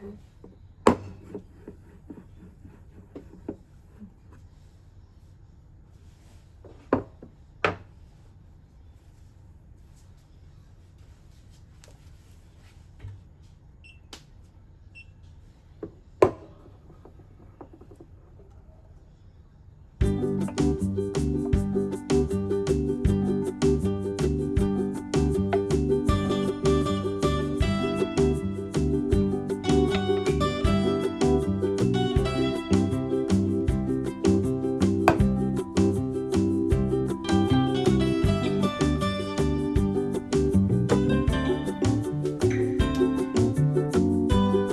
嗯。